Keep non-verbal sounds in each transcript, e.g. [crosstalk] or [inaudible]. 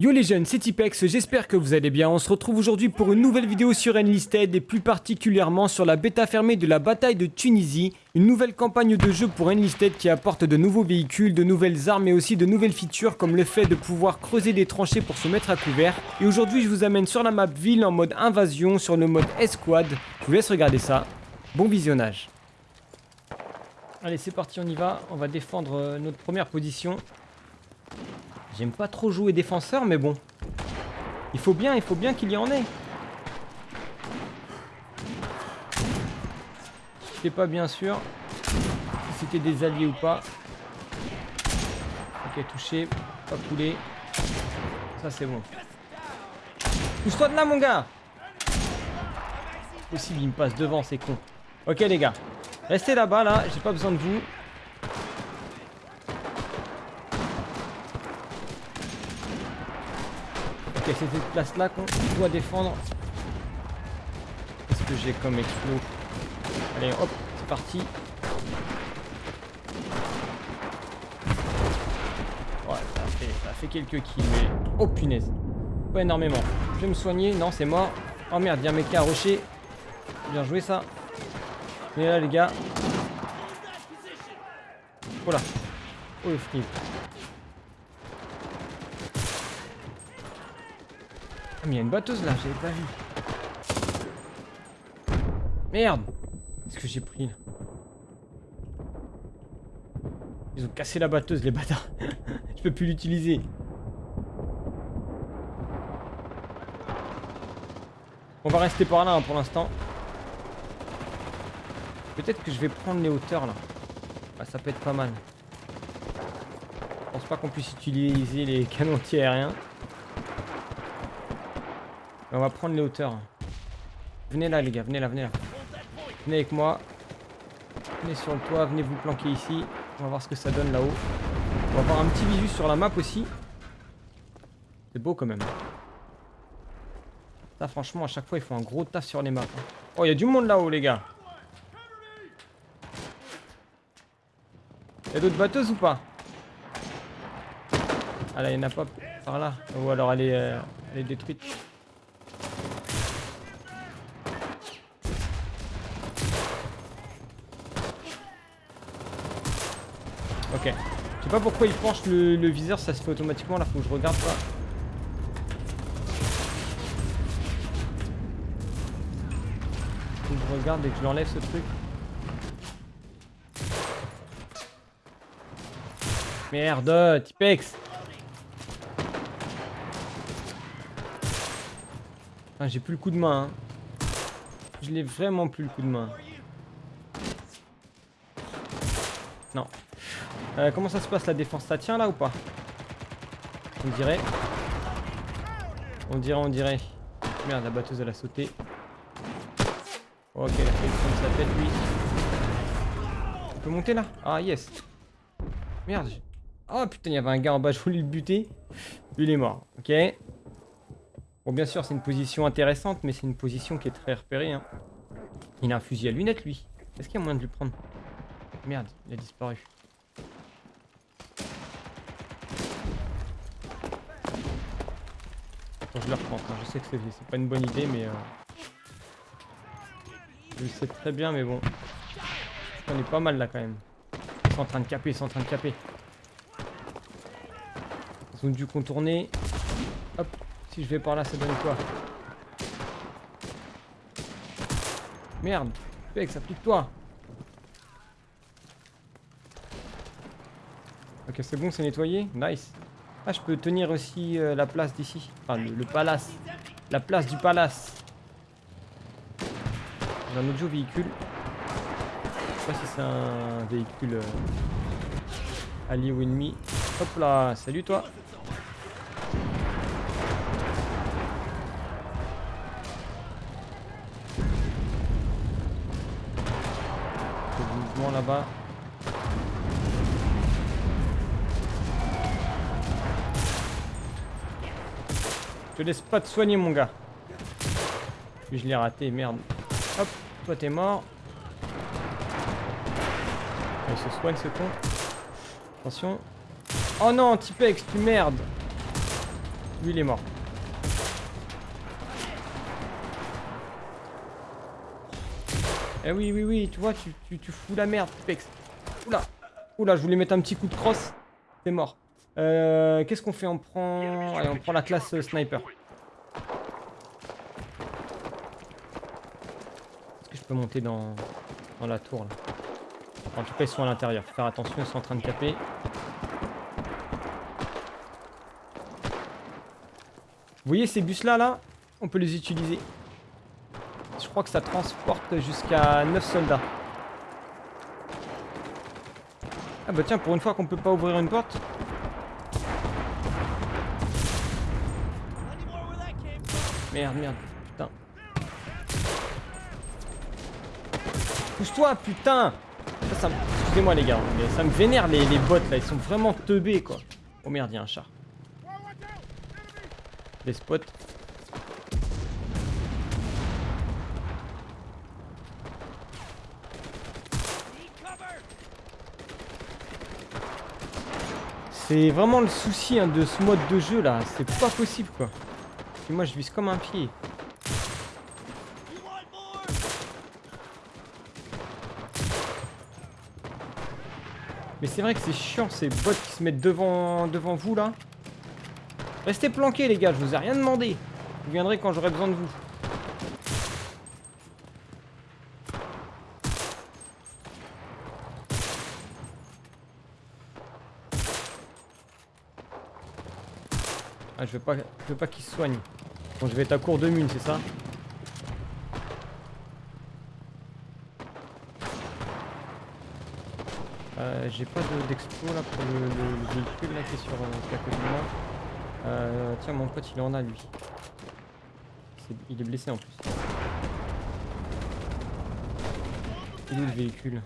Yo les jeunes, c'est Tipex, j'espère que vous allez bien. On se retrouve aujourd'hui pour une nouvelle vidéo sur Enlisted et plus particulièrement sur la bêta fermée de la bataille de Tunisie, une nouvelle campagne de jeu pour Enlisted qui apporte de nouveaux véhicules, de nouvelles armes et aussi de nouvelles features comme le fait de pouvoir creuser des tranchées pour se mettre à couvert. Et aujourd'hui je vous amène sur la map ville en mode invasion, sur le mode escouade. Je vous laisse regarder ça. Bon visionnage. Allez c'est parti, on y va. On va défendre euh, notre première position. J'aime pas trop jouer défenseur, mais bon. Il faut bien, il faut bien qu'il y en ait. Je sais pas bien sûr si c'était des alliés ou pas. Ok, touché, pas coulé. Ça c'est bon. Pousse-toi de là mon gars? Possible, il me passe devant, c'est con. Ok les gars, restez là-bas là, j'ai pas besoin de vous. C'est cette place-là qu'on doit défendre. Qu'est-ce que j'ai comme explos Allez, hop, c'est parti. Ouais, ça a, fait, ça fait quelques kills, mais... Oh punaise Pas énormément. Je vais me soigner. Non, c'est mort. Oh merde, il y a un mec à rocher. Bien joué, ça. Mais là, les gars. Oh là. Oh le free. Il y a une batteuse là, j'avais pas vu. Merde Qu'est-ce que j'ai pris là? Ils ont cassé la batteuse les bâtards. [laughs] Je peux plus l'utiliser. On va rester par là hein, pour l'instant. Peut-être que je vais prendre les hauteurs là. Ah, ça peut être pas mal. Je pense pas qu'on puisse utiliser les [laughs] canons aériens. On va prendre les hauteurs. Venez là les gars, venez là, venez là. Venez avec moi. Venez sur le toit, venez vous planquer ici. On va voir ce que ça donne là-haut. On va avoir un petit visu sur la map aussi. C'est beau quand même. Ça franchement à chaque fois ils font un gros taf sur les maps. Hein. Oh il y a du monde là-haut les gars. Il y a d'autres batteuses ou pas? Ah là il n'y en a pas par là. Ou alors elle est, euh, elle est détruite. Ok. Je sais pas pourquoi il penche le, viseur, ça se fait automatiquement là, faut que je regarde ça. Faut que je regarde et que je l'enlève ce truc. Merde, Tipex J'ai plus le coup de main. Hein. Je l'ai vraiment plus le coup de main. Non. Euh, comment ça se passe la défense Ça tient là ou pas On dirait. On dirait, on dirait. Merde, la batteuse elle a sauté. Ok, il a fait sa tête lui. On peut monter là Ah yes. Merde. Oh putain, il y avait un gars en bas, je voulais le buter. Il est mort. Ok. Bon, bien sûr, c'est une position intéressante, mais c'est une position qui est très repérée. Hein. Il a un fusil à lunettes, lui. Est-ce qu'il y a moyen de lui prendre? Merde, il a disparu. Je le reprends. je sais que c'est pas une bonne idée, mais... Euh... Je le sais très bien, mais bon. On est pas mal là quand même. Ils sont en train de caper, ils sont en train de caper. Ils ont dû contourner. Hop, si je vais par là, ça donne quoi? Merde, Mec, ça pique toi. Ok, c'est bon, c'est nettoyé. Nice. Ah, je peux tenir aussi euh, la place d'ici. Enfin, le, palace. La place du palace. J'ai un autre véhicule. Je sais pas si c'est un véhicule euh, allié ou ennemi. Hop là, salut toi. mouvement là-bas. Te laisse pas te soigner, mon gars. je l'ai raté, merde. Hop, toi t'es mort. Il se soigne ce con. Attention. Oh non, Tipex, tu merde. Lui, il est mort. Eh oui, oui, oui, tu vois, tu, tu, tu fous la merde, Pex. Oula, oula, je voulais mettre un petit coup de crosse. C'est mort. Euh, Qu'est-ce qu'on fait On prend... Allez, on prend la classe euh, sniper. Est-ce que je peux monter dans, dans la tour, là? En tout cas, ils sont à l'intérieur. Faut faire attention, ils sont en train de taper. Vous voyez ces bus là, là On peut les utiliser. Je crois que ça transporte jusqu'à 9 soldats. Ah bah tiens, pour une fois qu'on peut pas ouvrir une porte. Merde, merde, putain. Pousse-toi, putain Excusez-moi les gars, ça me vénère les, les bots là, ils sont vraiment teubés quoi. Oh merde, il y a un chat. Des spots. C'est vraiment le souci hein, de ce mode de jeu là, c'est pas possible quoi. Moi je vise comme un pied. Mais c'est vrai que c'est chiant ces bots qui se mettent devant, devant vous là. Restez planqués les gars, je vous ai rien demandé. Vous viendrez quand j'aurai besoin de vous. Ah je veux pas, je veux pas qu'il se soigne. Bon je vais être à court de mine, c'est ça? Euh, J'ai pas de- d'expo là pour le, le- le véhicule là qui est sur euh, à côté de moi. Euh, tiens mon pote il en a lui. Il est blessé en plus. Il est où le véhicule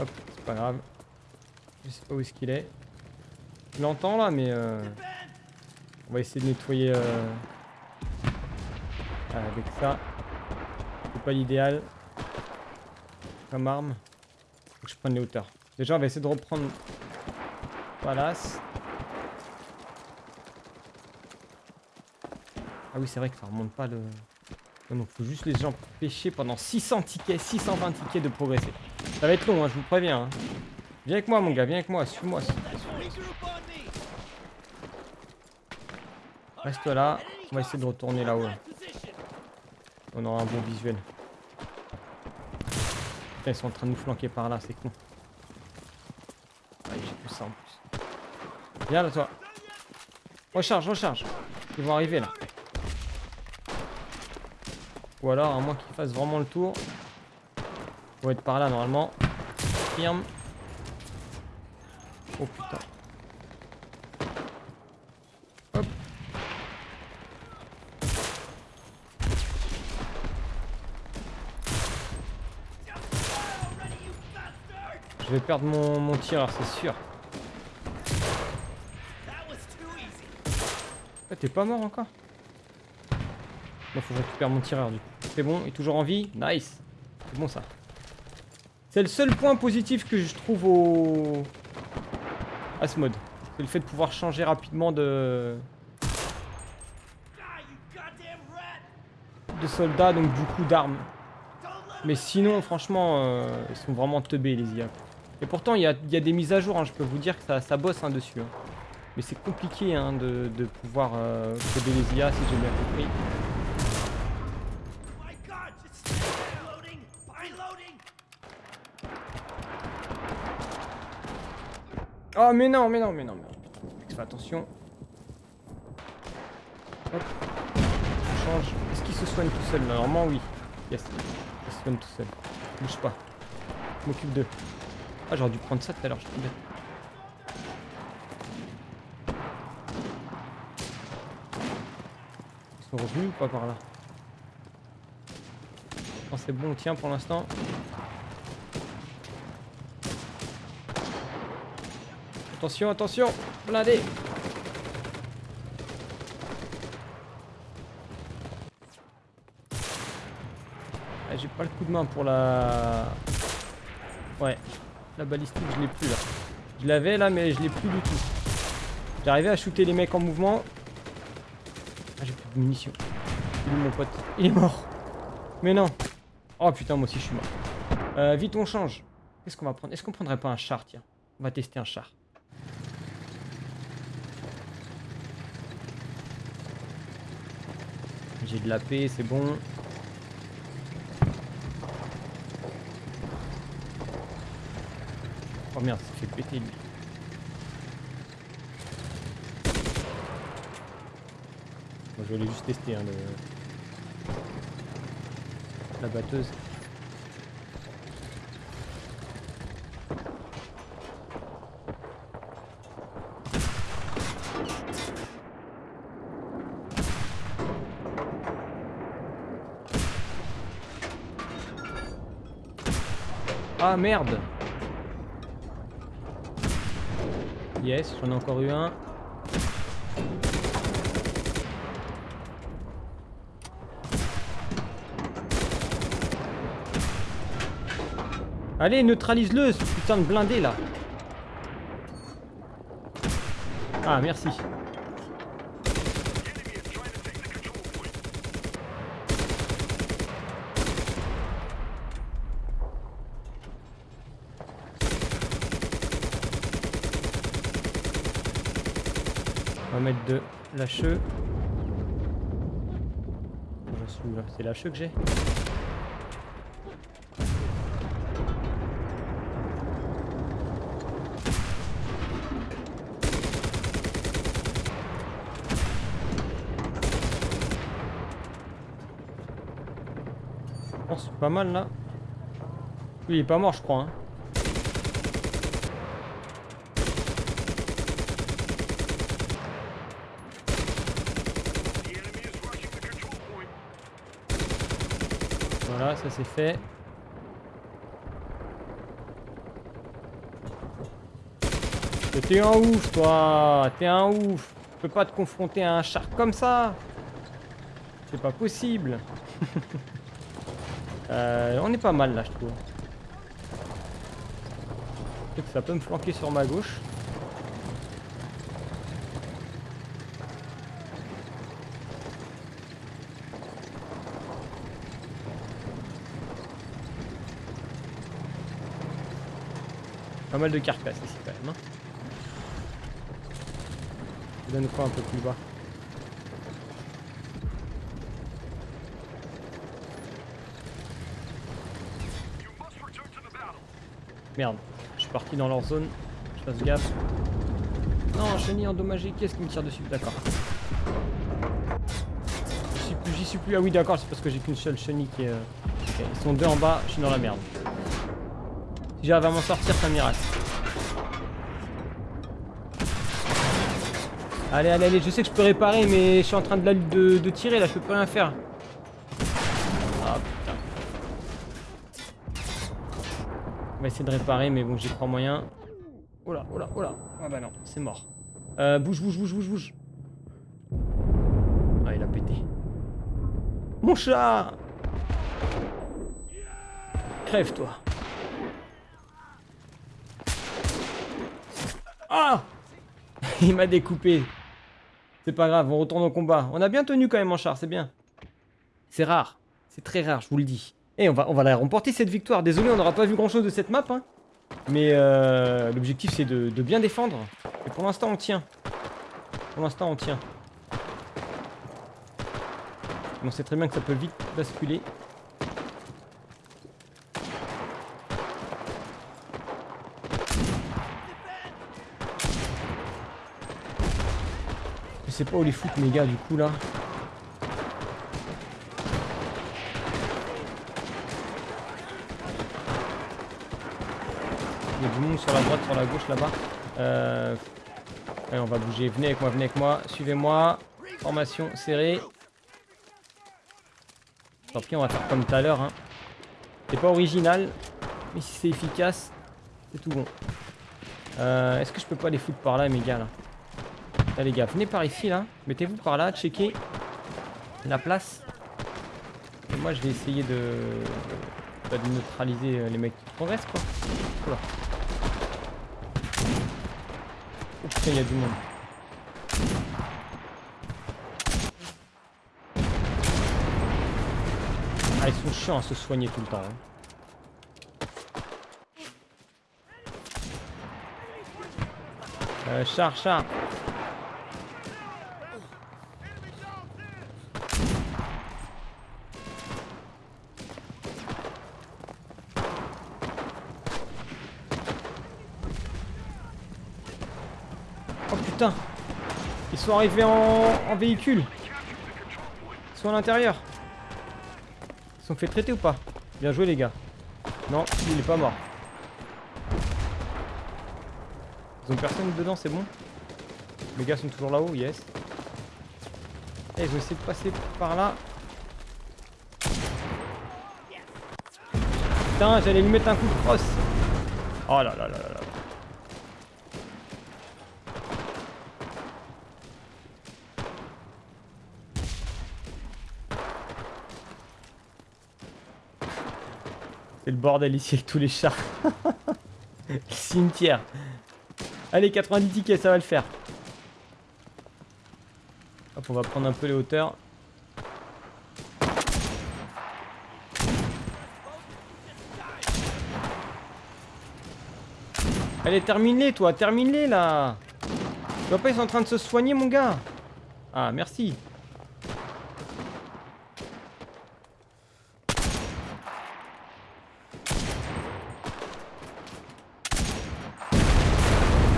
Hop, c'est pas Je sais pas où est-ce qu'il est? Je l'entends là mais euh, on va essayer de nettoyer euh, avec ça. C'est pas l'idéal. Comme arme. Faut que je prenne les hauteurs. Déjà on va essayer de reprendre Palace. Ah oui c'est vrai que ça remonte pas le... Non, donc faut juste les gens pêcher pendant 600 tickets, 620 tickets de progresser. Ça va être long, hein, je vous préviens. hein. Viens avec moi mon gars, viens avec moi, suis-moi. Reste là, on va essayer de retourner là-haut. là. On aura un bon visuel. Putain, ils sont en train de nous flanquer par là, c'est con. Ah, j'ai plus ça en plus. Viens là toi. Recharge, recharge. Ils vont arriver là. Ou alors, à moins qu'ils fassent vraiment le tour. Vont être par là normalement. Firme. Oh putain. Hop. Je vais perdre mon, mon tireur, c'est sûr. Ah, T'es pas mort encore? Bon, faut que je récupère mon tireur du coup. C'est bon, il est toujours en vie Nice C'est bon ça. C'est le seul point positif que je trouve au... à ce mode. C'est le fait de pouvoir changer rapidement de... de soldats, donc du coup d'armes. Mais sinon, franchement, euh, ils sont vraiment teubés les IA. Et pourtant, il y a, y a des mises à jour, hein, je peux vous dire que ça, ça bosse hein, dessus. hein. Mais c'est compliqué de, de pouvoir euh, les IA si j'ai bien compris. Oh mais non, mais non, mais non, mais non. Fais attention. Hop. On change. Est-ce qu'il se soigne tout seul Normalement oui. Yes. Se soigne tout seul. Bouge pas. Je m'occupe d'eux. Ah j'aurais dû prendre ça tout à l'heure, je suis bête. Ils sont revenus ou pas par là? C'est bon, on tient pour l'instant. Attention, attention Blindé Ah, J'ai pas le coup de main pour la... Ouais. La balistique, je l'ai plus là. Je l'avais là, mais je l'ai plus du tout. J'arrivais à shooter les mecs en mouvement. Ah, j'ai plus de munitions. Il est mon pote Il est mort. Mais non. Oh putain, moi aussi je suis mort. Euh, vite, on change. Qu'est-ce qu'on va prendre? Est-ce qu'on prendrait pas un char, tiens? On va tester un char. J'ai de la paix, c'est bon. Oh merde, ça fait péter lui. Je voulais juste tester hein, la batteuse. Ah merde Yes, j'en ai encore eu un. Allez, neutralise-le, ce putain de blindé là. Ah, merci. Mettre de lâcheux. C'est lâcheux que j'ai Oh, c'est pas mal là. Oui, il est pas mort, je crois. Hein. Ça c'est fait. T'es un ouf, toi T'es un ouf Je peux pas te confronter à un char comme ça C'est pas possible [laughs] euh, On est pas mal là, je trouve. Ça peut me flanquer sur ma gauche. Pas mal de carcasses ici quand même. Hein. Ça donne quoi un peu plus bas? Merde, je suis parti dans leur zone. Je fasse gaffe. Non, chenille endommagée, qu'est-ce qui me tire dessus? D'accord. J'y suis plus, j'y suis plus. Ah oui, d'accord, c'est parce que j'ai qu'une seule chenille qui est... Euh, ils sont deux en bas, je suis dans la merde. Si j'arrive à m'en sortir, c'est un miracle. Allez, allez, allez, je sais que je peux réparer, mais je suis en train de, de, de tirer là, je peux plus rien faire. Ah putain. On va essayer de réparer, mais bon, j'y crois moyen. Oh là, oh là, oh là. Ah bah non, c'est mort. Euh, bouge, bouge, bouge, bouge, bouge. Ah, il a pété. Mon chat Crève, toi. Ah [laughs] Il m'a découpé. C'est pas grave, on retourne au combat. On a bien tenu quand même en char, c'est bien. C'est rare. C'est très rare, je vous le dis. Et on va, on va la remporter cette victoire. Désolé, on n'aura pas vu grand chose de cette map. Hein. Mais euh, l'objectif c'est de, bien défendre. Et pour l'instant on tient. Pour l'instant on tient. On sait très bien que ça peut vite basculer. Sais pas où les foutre mes gars du coup là. Il y a du monde sur la droite, sur la gauche là-bas. Euh... Allez, on va bouger. Venez avec moi, venez avec moi. Suivez-moi. Formation serrée. Tant pis, on va faire comme tout à l'heure. Hein. C'est pas original, mais si c'est efficace, c'est tout bon. Euh, Est-ce que je peux pas les foutre par là, mes gars là? Là les gars, venez par ici là. Mettez-vous par là, checkez la place. Et moi je vais essayer de... De neutraliser euh, les mecs qui progressent quoi. Oh putain, il y a du monde. Ah, ils sont chiants à se soigner tout le temps. hein. Euh, char, char. Oh putain Ils sont arrivés en, véhicule. Ils sont à l'intérieur. Ils sont fait traiter ou pas? Bien joué les gars. Non, il est pas mort. Ils ont personne dedans, c'est bon? Les gars sont toujours là-haut, yes. Eh, ils ont essayé de passer par là. Putain, j'allais lui mettre un coup de crosse. Oh là là là là là C'est le bordel ici avec tous les chars. [laughs] le cimetière. Allez, 90 tickets, ça va le faire. Hop, on va prendre un peu les hauteurs. Allez, termine-les, toi, termine-les, là Tu vois pas, ils sont en train de se soigner, mon gars Ah, merci.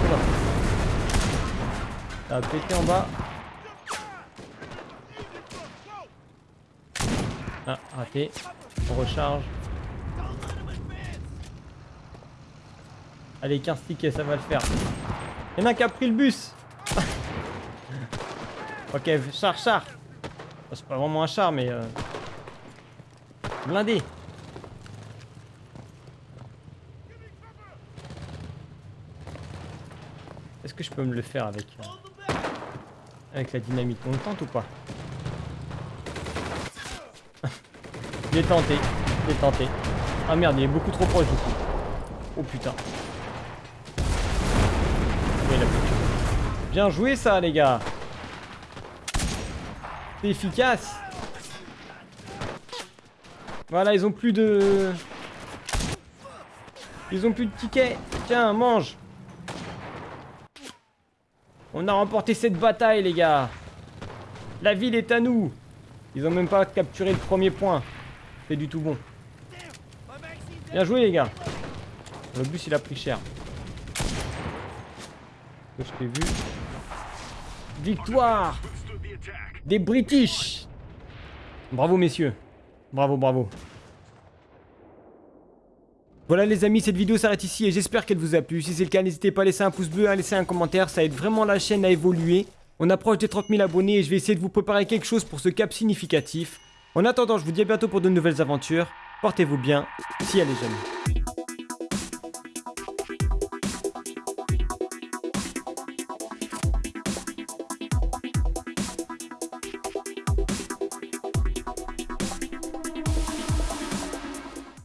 Oula. Ça a pété en bas. Ah, raté. On recharge. Allez, 15 tickets, ça va le faire. Il y en a qui a pris le bus. [laughs] ok, char, char. C'est pas vraiment un char, mais... Euh... Blindé. Est-ce que je peux me le faire avec... euh, Avec la dynamite On tente ou pas [laughs] est tenté. Est tenté. Ah merde, il est beaucoup trop proche du coup. Oh putain. Bien joué ça les gars. C'est efficace. Voilà, ils ont plus de... Ils ont plus de tickets. Tiens, mange. On a remporté cette bataille les gars. La ville est à nous. Ils ont même pas capturé le premier point. C'est du tout bon. Bien joué les gars. Le bus il a pris cher. Je t'ai vu. Victoire des British. Bravo messieurs. Bravo, bravo. Voilà les amis, cette vidéo s'arrête ici et j'espère qu'elle vous a plu. Si c'est le cas, n'hésitez pas à laisser un pouce bleu, à laisser un commentaire, ça aide vraiment la chaîne à évoluer. On approche des 30 000 abonnés et je vais essayer de vous préparer quelque chose pour ce cap significatif. En attendant, je vous dis à bientôt pour de nouvelles aventures. Portez-vous bien, si elle est jeune.